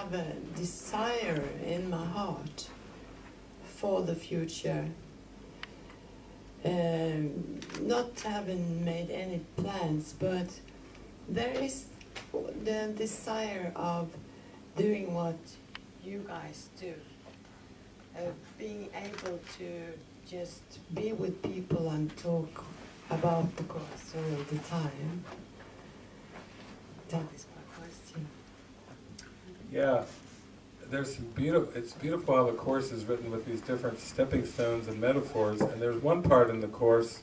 have a desire in my heart for the future. Um, not having made any plans, but there is the desire of doing what you guys do. Uh, being able to just be with people and talk about the course all the time. That is. Yeah, there's some beautiful, it's beautiful how the Course is written with these different stepping stones and metaphors, and there's one part in the Course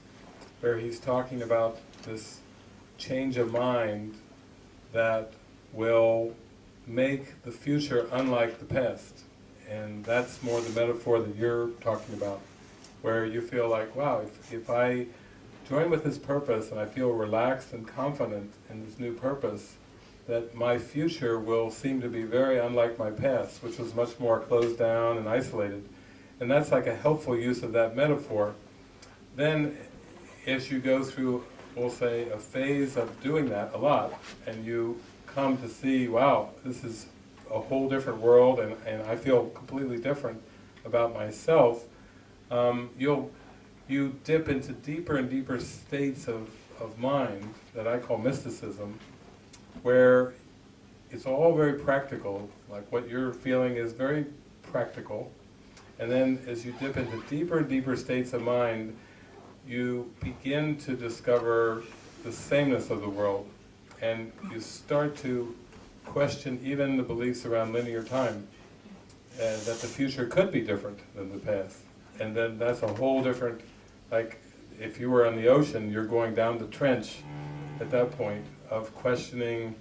where he's talking about this change of mind that will make the future unlike the past. And that's more the metaphor that you're talking about, where you feel like, wow, if, if I join with this purpose and I feel relaxed and confident in this new purpose, that my future will seem to be very unlike my past, which was much more closed down and isolated. And that's like a helpful use of that metaphor. Then, as you go through, we'll say, a phase of doing that a lot, and you come to see, wow, this is a whole different world, and, and I feel completely different about myself, um, you'll you dip into deeper and deeper states of, of mind that I call mysticism, where it's all very practical, like what you're feeling is very practical, and then as you dip into deeper and deeper states of mind, you begin to discover the sameness of the world, and you start to question even the beliefs around linear time, and that the future could be different than the past. And then that's a whole different, like, if you were on the ocean, you're going down the trench at that point of questioning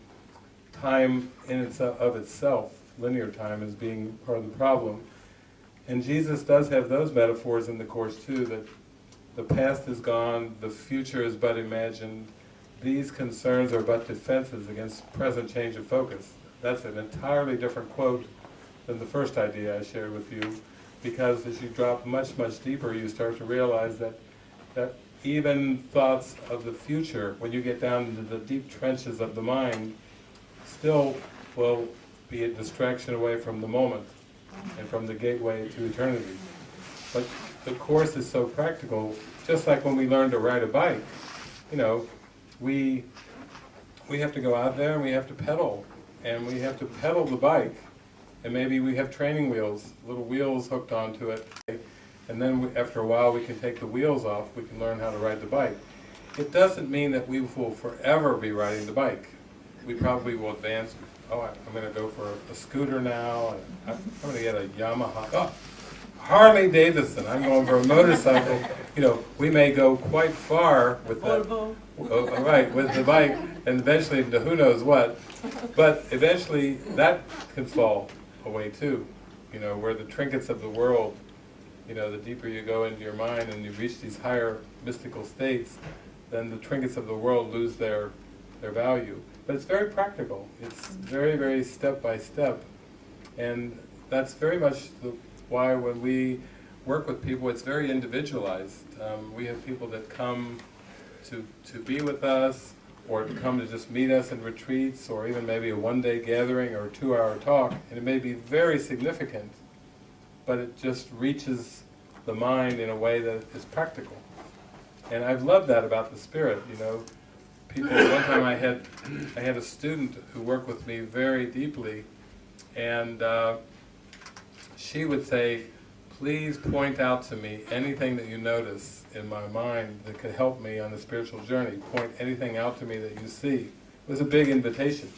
time in itself, of itself, linear time, as being part of the problem. And Jesus does have those metaphors in the Course too, that the past is gone, the future is but imagined, these concerns are but defenses against present change of focus. That's an entirely different quote than the first idea I shared with you, because as you drop much, much deeper, you start to realize that, that even thoughts of the future, when you get down into the deep trenches of the mind, still will be a distraction away from the moment and from the gateway to eternity. But the Course is so practical, just like when we learn to ride a bike, you know, we, we have to go out there and we have to pedal, and we have to pedal the bike, and maybe we have training wheels, little wheels hooked onto it, and then we, after a while we can take the wheels off, we can learn how to ride the bike. It doesn't mean that we will forever be riding the bike. We probably will advance, oh, I'm going to go for a scooter now, and I'm going to get a Yamaha, oh, Harley Davidson, I'm going for a motorcycle. You know, we may go quite far with that. Uh, right, with the bike, and eventually to who knows what. But eventually that can fall away too. You know, where the trinkets of the world, you know, the deeper you go into your mind and you reach these higher mystical states, then the trinkets of the world lose their, their value. But it's very practical. It's very, very step by step. And that's very much the, why when we work with people, it's very individualized. Um, we have people that come to, to be with us, or to come to just meet us in retreats, or even maybe a one-day gathering or a two-hour talk, and it may be very significant, but it just reaches the mind in a way that is practical. And I've loved that about the spirit, you know. People, one time I had, I had a student who worked with me very deeply, and uh, she would say, please point out to me anything that you notice in my mind that could help me on the spiritual journey. Point anything out to me that you see. It was a big invitation.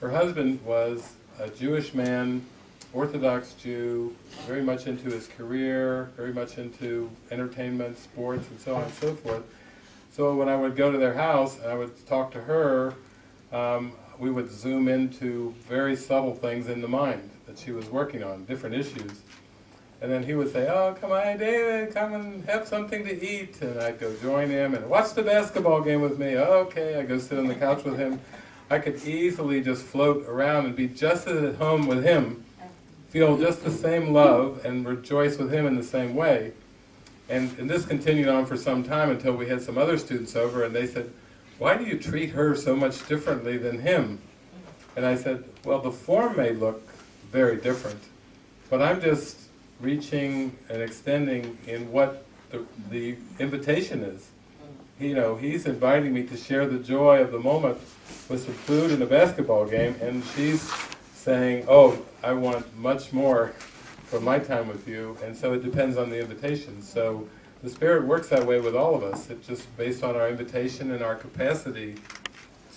Her husband was a Jewish man, Orthodox Jew, very much into his career, very much into entertainment, sports, and so on and so forth. So when I would go to their house and I would talk to her, um, we would zoom into very subtle things in the mind that she was working on, different issues. And then he would say, oh, come on, David, come and have something to eat. And I'd go join him and watch the basketball game with me. Okay, I'd go sit on the couch with him. I could easily just float around and be just as at home with him, feel just the same love and rejoice with him in the same way. And, and this continued on for some time until we had some other students over and they said, why do you treat her so much differently than him? And I said, well, the form may look very different, but I'm just reaching and extending in what the, the invitation is. You know, he's inviting me to share the joy of the moment with some food and a basketball game, and she's saying, oh, I want much more for my time with you, and so it depends on the invitation. So the Spirit works that way with all of us. It's just based on our invitation and our capacity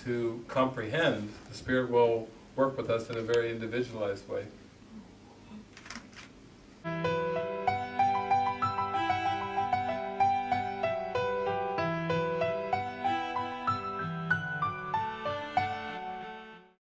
to comprehend. The Spirit will work with us in a very individualized way.